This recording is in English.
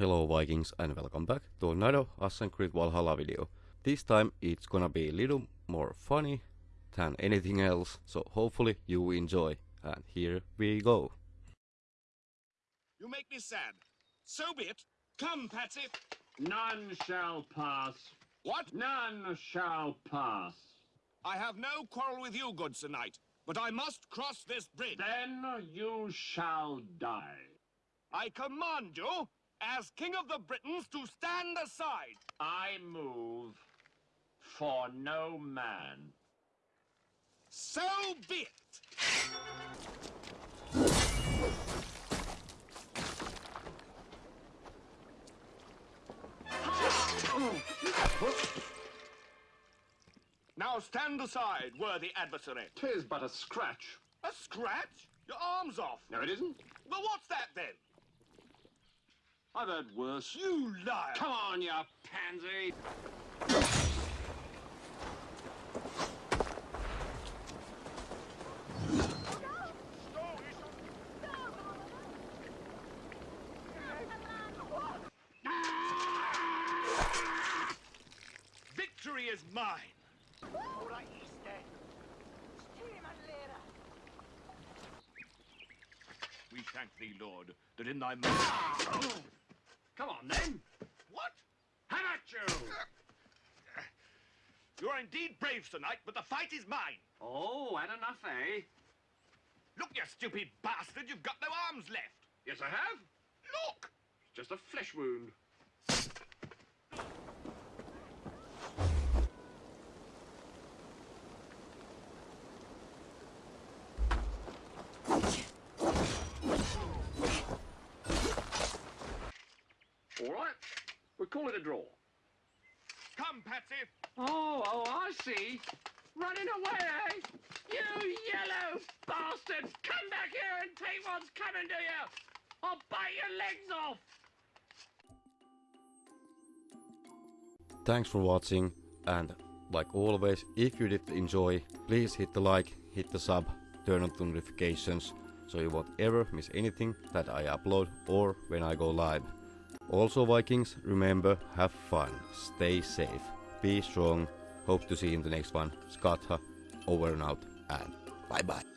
Hello Vikings and welcome back to another Assassin's Creed Valhalla video. This time it's gonna be a little more funny than anything else, so hopefully you enjoy. And here we go. You make me sad. So be it. Come, Patsy. None shall pass. What? None shall pass. I have no quarrel with you, good Sir Knight, but I must cross this bridge. Then you shall die. I command you, as King of the Britons, to stand aside. I move for no man. So be it. Now stand aside, worthy adversary. Tis but a scratch. A scratch? Your arm's off. No, it isn't. Well, what's that then? I've heard worse. You liar. Come on, you pansy. Victory is mine. We thank thee, Lord, that in thy mercy... Come on, then. What? How about you? You are indeed brave, tonight, but the fight is mine. Oh, had enough, eh? Look, you stupid bastard, you've got no arms left. Yes, I have. Look! It's just a flesh wound. All right, we call it a draw. Come, Patsy. Oh, oh, I see. Running away, eh? You yellow bastard! Come back here and take what's coming to you! I'll bite your legs off! Thanks for watching and like always, if you did enjoy, please hit the like, hit the sub, turn on the notifications so you won't ever miss anything that I upload or when I go live. Also Vikings, remember, have fun, stay safe, be strong, hope to see you in the next one. Skatha, over and out, and bye bye.